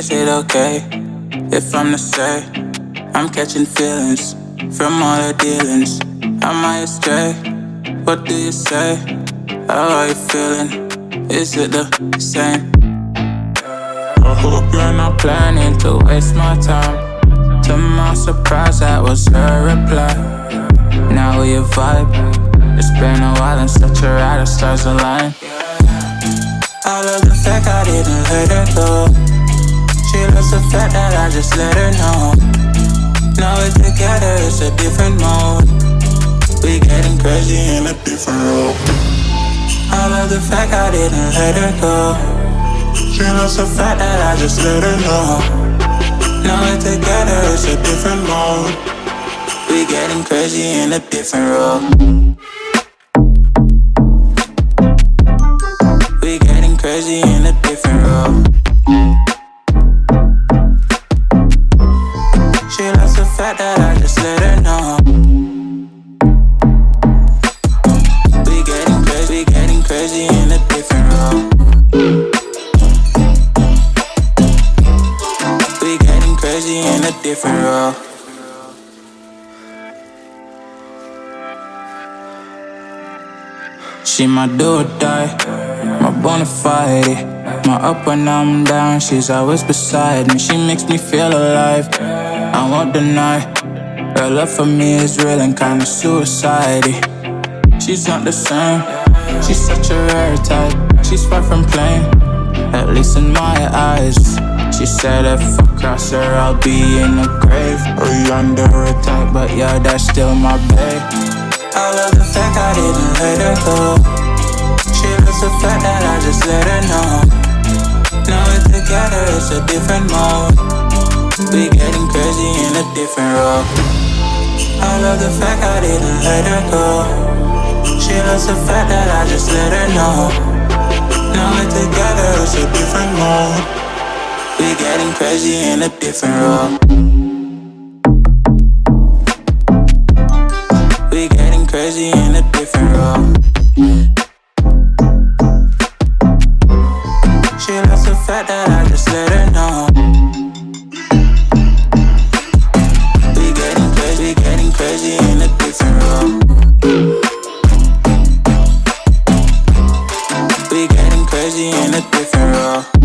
Is it okay if I'm to say I'm catching feelings from all the dealings? Am I astray? What do you say? How are you feeling? Is it the same? I hope you're not planning to waste my time. To my surprise, that was her reply. Now we vibe. It's been a while and such a ride, the stars align. I love the fact I didn't let her go. Loves the fact that I just let her know. Now we're together, it's a different mode. We getting crazy in a different role. I love the fact I didn't let her go. She loves the fact that I just let her know. Now we're together, it's a different mode. We getting crazy in a different role. Let her know. We getting crazy, getting crazy in a different role. We getting crazy in a different role. She my do or die my bona fide. My up when I'm down, she's always beside me. She makes me feel alive. I won't deny. Her love for me is real and kinda suicide. She's not the same. She's such a rare type. She's far from plain, at least in my eyes. She said if I cross her, I'll be in the grave or under a type. But yeah, that's still my babe. I love the fact I didn't let her go. She loves the fact that I just let her know. Now we're together, it's a different mode. We're getting crazy in a different role. I love the fact I didn't let her go. She loves the fact that I just let her know. Now we're together, it's a different mode. We're getting crazy in a different role. We're getting crazy in a different role. She loves the fact that I just let her know. Crazy in a different role. We getting crazy in a different role.